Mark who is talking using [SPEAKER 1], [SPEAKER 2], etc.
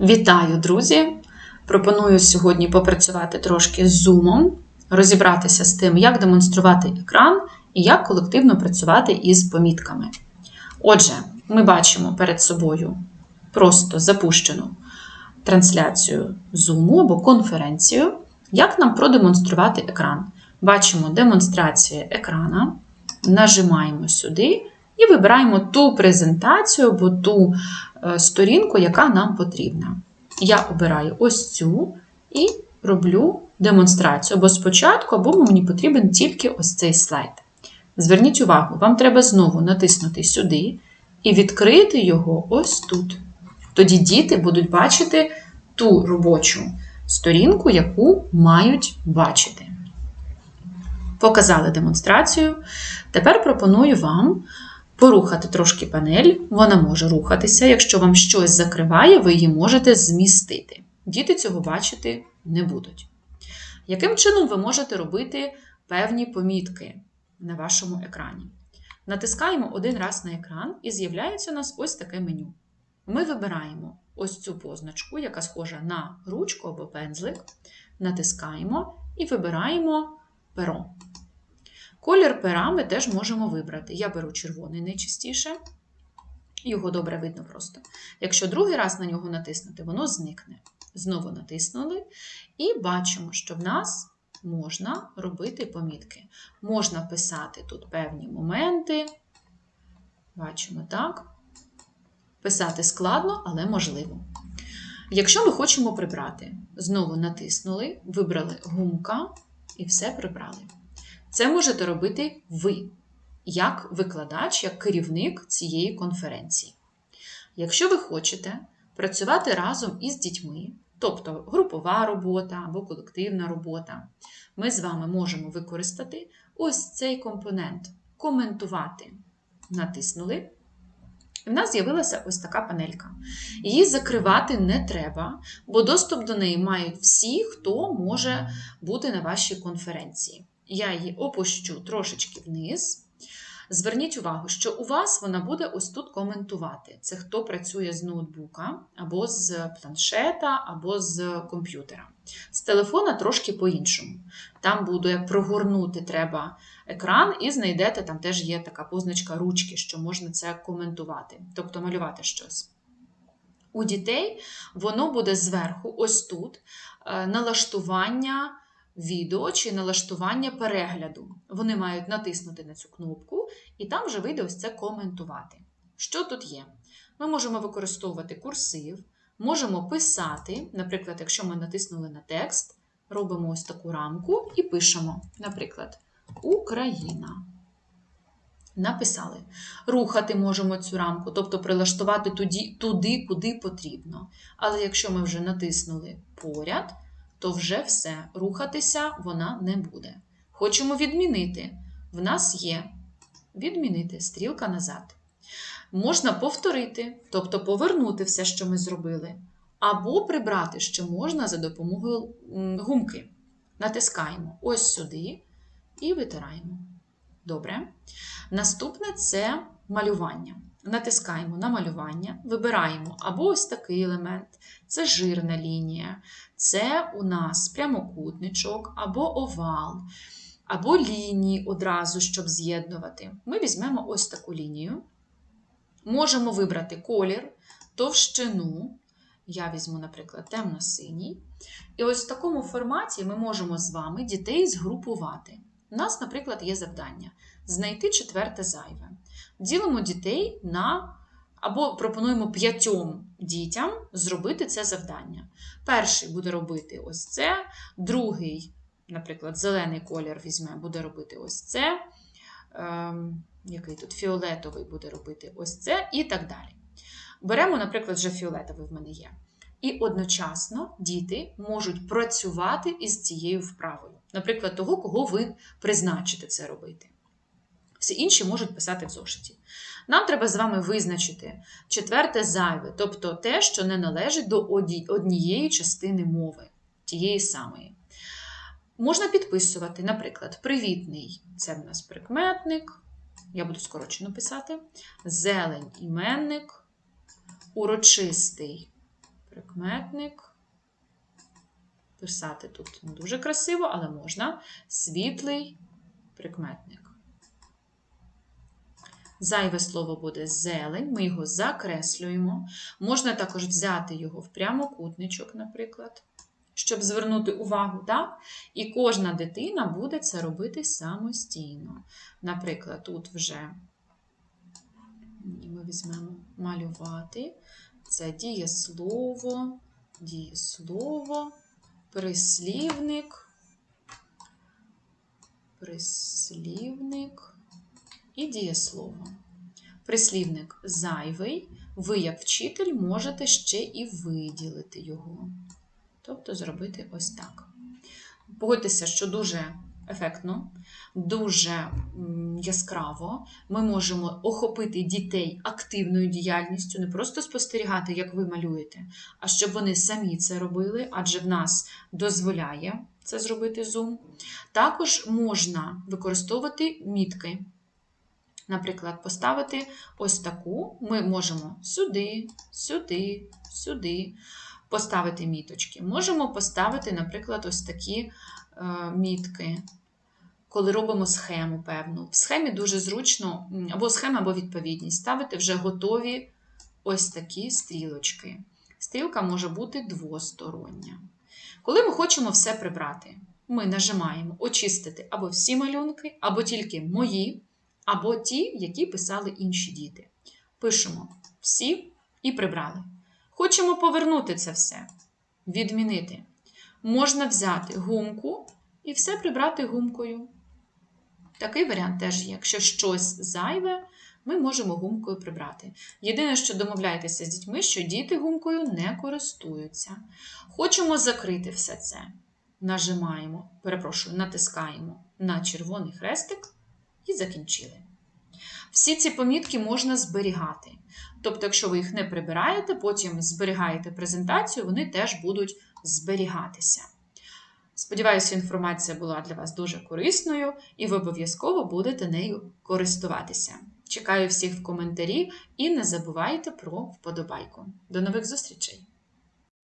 [SPEAKER 1] Вітаю, друзі! Пропоную сьогодні попрацювати трошки з зумом, розібратися з тим, як демонструвати екран і як колективно працювати із помітками. Отже, ми бачимо перед собою просто запущену трансляцію Zoom або конференцію. Як нам продемонструвати екран? Бачимо демонстрація екрана, нажимаємо сюди і вибираємо ту презентацію або ту е, сторінку, яка нам потрібна. Я обираю ось цю і роблю демонстрацію або спочатку, або мені потрібен тільки ось цей слайд. Зверніть увагу, вам треба знову натиснути сюди і відкрити його ось тут. Тоді діти будуть бачити ту робочу сторінку, яку мають бачити. Показали демонстрацію. Тепер пропоную вам порухати трошки панель. Вона може рухатися. Якщо вам щось закриває, ви її можете змістити. Діти цього бачити не будуть. Яким чином ви можете робити певні помітки на вашому екрані? Натискаємо один раз на екран, і з'являється у нас ось таке меню. Ми вибираємо ось цю позначку, яка схожа на ручку або пензлик, натискаємо і вибираємо перо. Колір пера ми теж можемо вибрати. Я беру червоний найчастіше, його добре видно просто. Якщо другий раз на нього натиснути, воно зникне. Знову натиснули, і бачимо, що в нас можна робити помітки. Можна писати тут певні моменти. Бачимо так. Писати складно, але можливо. Якщо ми хочемо прибрати, знову натиснули, вибрали гумка і все прибрали. Це можете робити ви, як викладач, як керівник цієї конференції. Якщо ви хочете працювати разом із дітьми, тобто групова робота або колективна робота, ми з вами можемо використати ось цей компонент коментувати. Натиснули. І в нас з'явилася ось така панелька. Її закривати не треба, бо доступ до неї мають всі, хто може бути на вашій конференції. Я її опущу трошечки вниз. Зверніть увагу, що у вас вона буде ось тут коментувати. Це хто працює з ноутбука, або з планшета, або з комп'ютера. З телефона трошки по-іншому. Там буде прогорнути треба екран, і знайдете, там теж є така позначка ручки, що можна це коментувати, тобто малювати щось. У дітей воно буде зверху, ось тут, е, налаштування відео чи налаштування перегляду. Вони мають натиснути на цю кнопку, і там вже вийде ось це коментувати. Що тут є? Ми можемо використовувати курсив, можемо писати, наприклад, якщо ми натиснули на текст, робимо ось таку рамку і пишемо, наприклад, Україна. Написали. Рухати можемо цю рамку, тобто прилаштувати туди, туди, куди потрібно. Але якщо ми вже натиснули поряд, то вже все, рухатися вона не буде. Хочемо відмінити. В нас є відмінити стрілка назад. Можна повторити, тобто повернути все, що ми зробили, або прибрати, що можна за допомогою гумки. Натискаємо ось сюди і витираємо. Добре. Наступне це малювання. Натискаємо на малювання, вибираємо або ось такий елемент, це жирна лінія, це у нас прямокутничок, або овал, або лінії одразу, щоб з'єднувати. Ми візьмемо ось таку лінію. Можемо вибрати колір, товщину. Я візьму, наприклад, темно-синій. І ось в такому форматі ми можемо з вами дітей згрупувати. У нас, наприклад, є завдання знайти четверте зайве. Ділимо дітей на або пропонуємо п'ятьом дітям зробити це завдання. Перший буде робити ось це, другий, наприклад, зелений колір візьме, буде робити ось це. Ем, який тут фіолетовий буде робити ось це, і так далі. Беремо, наприклад, вже фіолетовий в мене є. І одночасно діти можуть працювати із цією вправою. Наприклад, того, кого ви призначите це робити. Всі інші можуть писати в зошиті. Нам треба з вами визначити четверте зайве, тобто те, що не належить до однієї частини мови, тієї самої. Можна підписувати, наприклад, привітний це в нас прикметник, я буду скорочено писати, зелень іменник, урочистий прикметник. Писати тут не дуже красиво, але можна. Світлий прикметник. Зайве слово буде зелень, ми його закреслюємо. Можна також взяти його в прямокутничок, наприклад, щоб звернути увагу, так? І кожна дитина буде це робити самостійно. Наприклад, тут вже ми візьмемо малювати. Це дієслово, дієслово, прислівник, прислівник і дієслово. Прислівник зайвий, ви, як вчитель, можете ще і виділити його. Тобто зробити ось так. Погодьтеся, що дуже ефектно, дуже яскраво. Ми можемо охопити дітей активною діяльністю, не просто спостерігати, як ви малюєте, а щоб вони самі це робили, адже в нас дозволяє це зробити Zoom. Також можна використовувати мітки. Наприклад, поставити ось таку, ми можемо сюди, сюди, сюди поставити міточки. Можемо поставити, наприклад, ось такі е, мітки, коли робимо схему певну. В схемі дуже зручно, або схема, або відповідність, ставити вже готові ось такі стрілочки. Стрілка може бути двостороння. Коли ми хочемо все прибрати, ми нажимаємо очистити або всі малюнки, або тільки мої або ті, які писали інші діти. Пишемо всі і прибрали. Хочемо повернути це все, відмінити. Можна взяти гумку і все прибрати гумкою. Такий варіант теж є. Якщо щось зайве, ми можемо гумкою прибрати. Єдине, що домовляєтеся з дітьми, що діти гумкою не користуються. Хочемо закрити все це. Нажимаємо, перепрошую, натискаємо на червоний хрестик і закінчили. Всі ці помітки можна зберігати. Тобто, якщо ви їх не прибираєте, потім зберігаєте презентацію, вони теж будуть зберігатися. Сподіваюся, інформація була для вас дуже корисною, і ви обов'язково будете нею користуватися. Чекаю всіх в коментарі і не забувайте про вподобайку. До нових зустрічей!